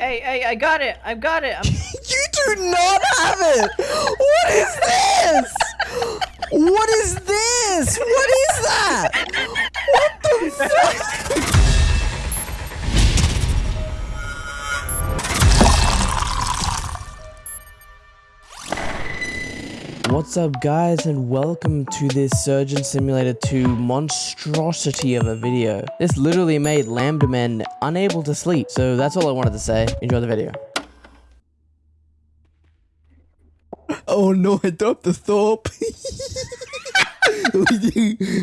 Hey, hey, I got it. I've got it. You do not have it. What is this? What is this? What is that? What the fuck? What's up guys and welcome to this Surgeon Simulator 2 monstrosity of a video. This literally made Lambda Men unable to sleep, so that's all I wanted to say. Enjoy the video. Oh no, I dropped the Thorpe.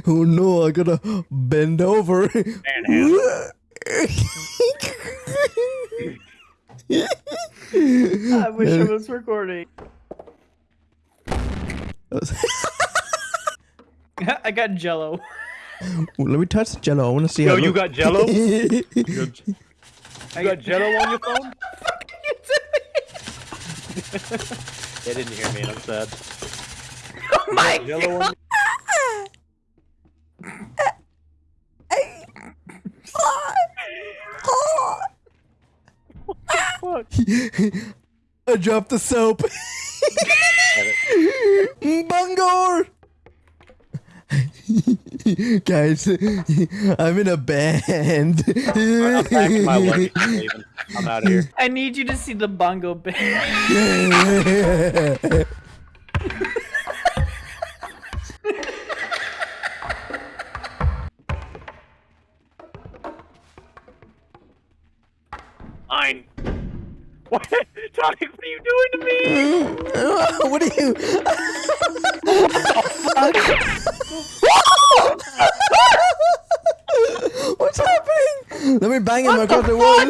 oh no, I gotta bend over. I wish I was recording. I got jello. Let me touch the jello. I want to see Yo, how. you got Jello? You got Jello on your phone? They didn't hear me, and I'm sad. Oh my Jello on Fuck. I dropped the soap. Bungor! Guys, I'm in a band. I'm packing my luggage. I'm out of here. I need you to see the bongo band. Fine. What? Tonic, what are you doing to me? what are you? What's happening? Let me bang him across the wall.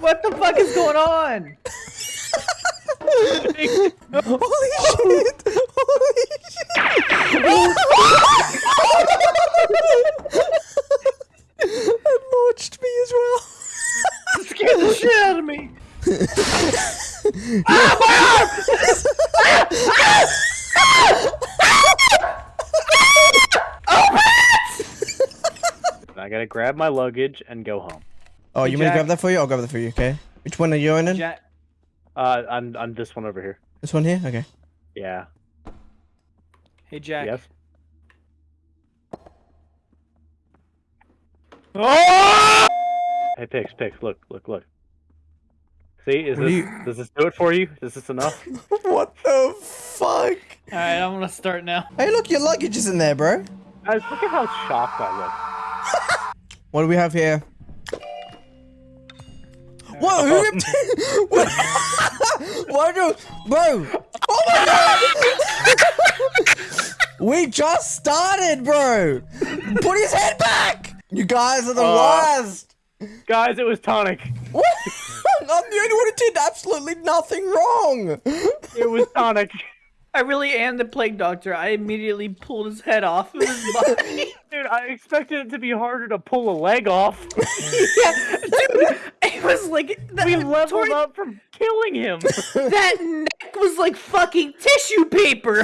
what the fuck is going on? Holy oh. shit! Holy shit! That launched me as well. Scared the shit out of me. I gotta grab my luggage and go home. Oh, you want me to grab that for you? I'll grab that for you, okay? Which one are you in? Jack, Uh, I'm I'm this one over here. This one here? Okay. Yeah. hey Jack. Yes. Oh! Hey, Pix, Pix, look, look, look. See, is this you- does this do it for you? Is this enough? what the fuck? All right, I'm gonna start now. Hey, look, your luggage is in there, bro. Guys, look at how shocked I look. What do we have here? What? Who ripped What? What do? Bro! Oh my god! we just started, bro! Put his head back! You guys are the Uh. worst! Guys, it was tonic. What? I'm the only one who did absolutely nothing wrong! It was tonic. I really am the plague doctor. I immediately pulled his head off of his body. Dude, I expected it to be harder to pull a leg off. yeah, dude, it was like that, We leveled Tori- up from killing him. that neck was like fucking tissue paper.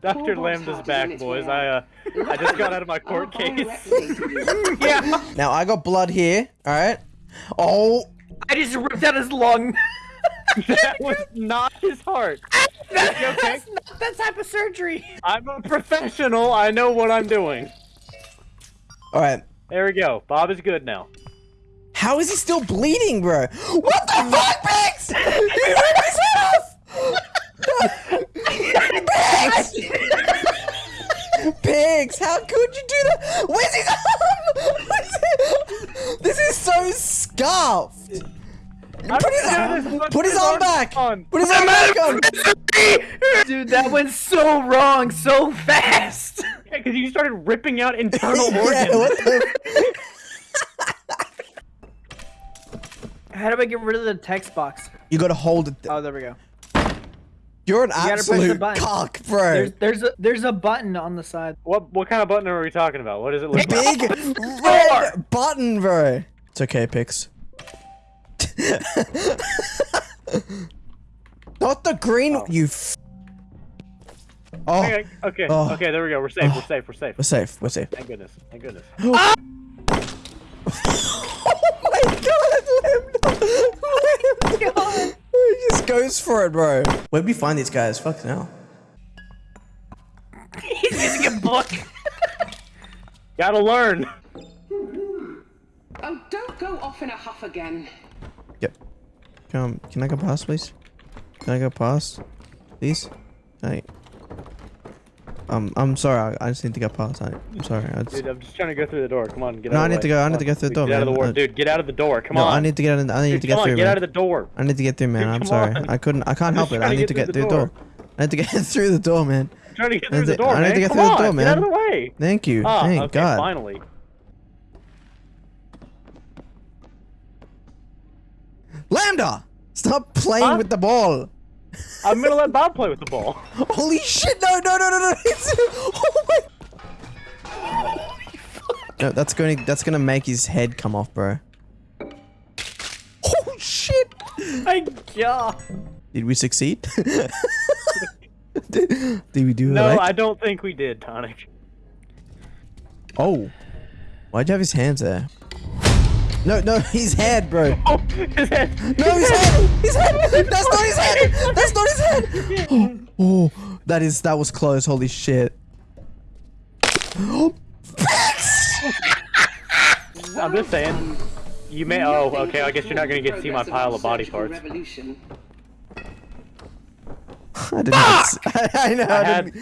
Dr. Lambda's back, boys. I uh, I just got out of my court case. yeah, Now, I got blood here, alright? Oh! I just ripped out his lung. that was not his heart. That- You okay? That's not that type of surgery. I'm a professional. I know what I'm doing. Alright. There we go. Bob is good now. How is he still bleeding, bro? What the fuck, Biggs? He ripped his head off! Biggs! Biggs, how could you do that? Where's his arm? Where's? This is so scuffed. Put his, arm, put his his arm back. on. Put his arm back on. Dude, that went so wrong so fast. Yeah, because you started ripping out internal Yeah, organs. what the? How do I get rid of the text box? You gotta hold it. Oh, there we go. You're an gotta press the absolute button. cock, bro. There's there's a there's a button on the side. What what kind of button are we talking about? What does it look like? Big red button, bro. It's okay, Pix. Not the green. Oh. You. F- oh, Okay, okay, Oh. okay, there we go. We're safe. We're safe. We're safe. we're safe. We're safe. Thank goodness. Thank goodness. Ah! oh my god! Goes for it, bro. Where'd we find these guys? Fuck now. He's using a book. Gotta learn. Oh, don't go off in a huff again. Yep. Come, can I go past, please? Can I go past, please? I. Um, I'm sorry. I, I just need to get past. I, I'm sorry. I just, Dude, I'm just trying to go through the door. Come on, get No, out I of the need to go- I need to go through the door, Get out of the door, Uh, dude. Get out of the door. Come no, on. I need to get in. I need Dude, to get come through, on, get man. out of the door. I need to get through, man. Dude, I'm sorry. on. I couldn't. I can't I'm help it. I need to get through the door. I need to get through the door, man. I'm trying to get through the door, I need man. to get Come through the on, door, Get out of the way. Thank you. Ah, Thank okay, God. finally. Lambda, stop playing with the ball. I'm gonna let Bob play with the ball. Holy shit! No, no, no, no, no! It's, oh my. No, that's going. to That's gonna make his head come off, bro. Oh shit! My God. Did we succeed? did, did we do it? No, right? I don't think we did, Tonic. Oh, why'd you have his hands there? No, no, his head, bro. Oh, his head. No, his head! His head! That's not his head! That's not his head! Oh, oh, that is that was close. Holy shit! I'm just saying. You may. Oh, okay. I guess you're not gonna get to see my pile of body parts. Revolution. I didn't. s- I know. I I had.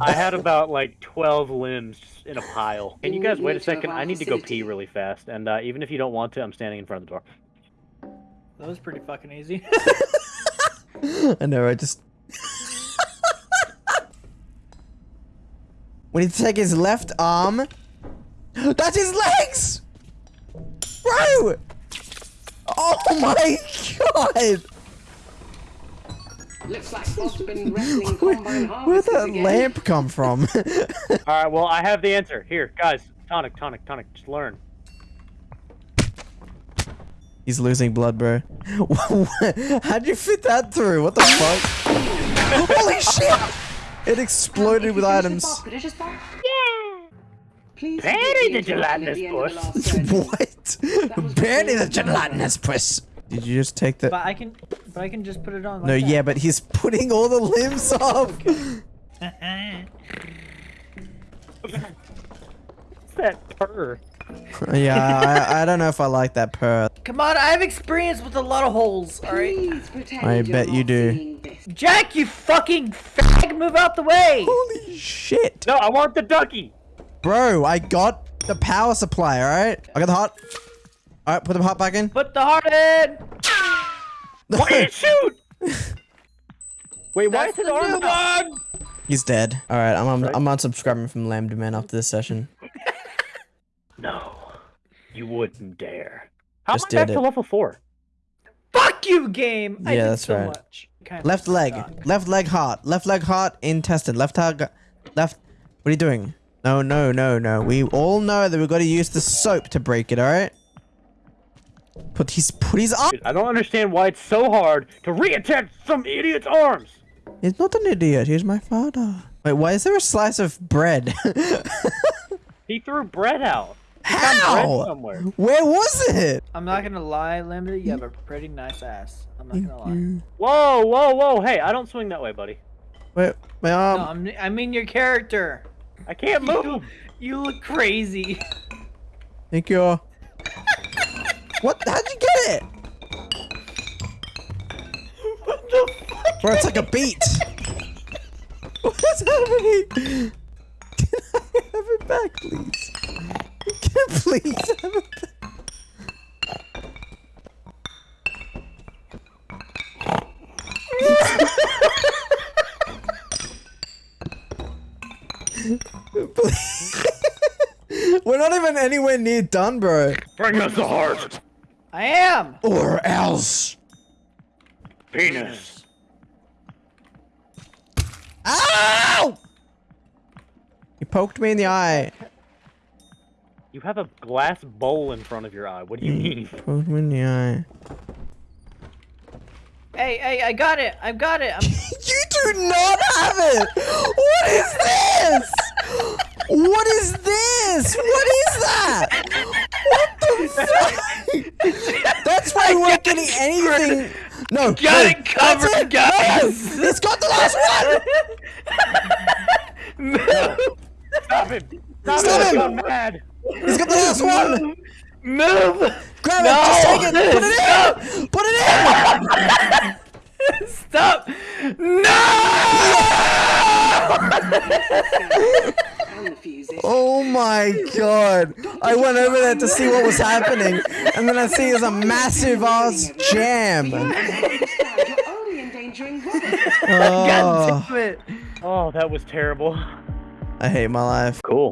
I had about like 12 limbs in a pile. Can you guys wait a second? I need to go pee really fast, and uh, even if you don't want to, I'm standing in front of the door. That was pretty fucking easy. I know. I just. we need to take his left arm. That's his legs, bro. Oh my god! Looks like Bob's been wrestling Where, combine where'd that again. lamp come from? All right. Well, I have the answer. Here, guys. Tonic, tonic, tonic. Just learn. He's losing blood, bro. How'd you fit that through? What the fuck? Holy shit! It exploded with items. Yeah. Please Penny the gelatinous the end of the puss. what? Barely the gelatinous puss. Did you just take the? but I can, but I can just put it on. Like No, that. yeah, but he's putting all the limbs off. What's that purr? Uh, yeah, I, I don't know if I like that purr. Come on, I have experience with a lot of holes. All right, Please I bet you do. Jack, you fucking fag, move out the way. Holy shit, No, I want the ducky. bro! I got the power supply. All right, I got the heart. All right, put the heart back in. Put the heart in. Why did it shoot? Wait, why That's is the his new arm out? one. He's dead. All right, I'm I'm, Right. I'm unsubscribing from Lambda Man after this session. No, you wouldn't dare. How Just am I back did to level four? Fuck you, game. I Yeah, did that's so right. Much. Kinda Left leg, suck. left leg heart, left leg heart intestine, left leg, left. What are you doing? No, no, no, no. We all know that we've got to use the soap to break it. All right. Put his put his arm. I don't understand why it's so hard to reattach some idiot's arms. He's not an idiot. He's my father. Wait, why is there a slice of bread? He threw bread out. He found bread How? somewhere. Where was it? I'm not gonna lie, Lambda. You have a pretty nice ass. I'm not gonna lie. Whoa, whoa, whoa! Hey, I don't swing that way, buddy. Wait, my arm. No, I'm, I mean your character. I can't move. You look crazy. Thank you. What? How'd you get it? what the fuck? Bro, it's like a beat. What's happening? Can I have it back, please? Can I please have it back? We're not even anywhere near done, bro. Bring us the heart. I am. Or else. Penis. Ow! You poked me in the eye. You have a glass bowl in front of your eye. What do you mean? Poked me in the eye. Hey, hey, I got it. I've got it. I'm... You do not have it! What is this? What is this? What is that? What the fuck? That's why we weren't getting anything. No. Got no, it covered, it. guys. No, he's got the last one. Move! Stop him! Stop, Stop him! him! I'm mad. He's got the last one. Move! Grab No! it. Just take it. Put it in. Put it in. Stop! No! And the fuses. Oh my god. I went over there to see what was happening, and then I see there's a massive ass jam. You understand you're only endangering Robert. Oh, God damn it! Oh, that was terrible. I hate my life. Cool.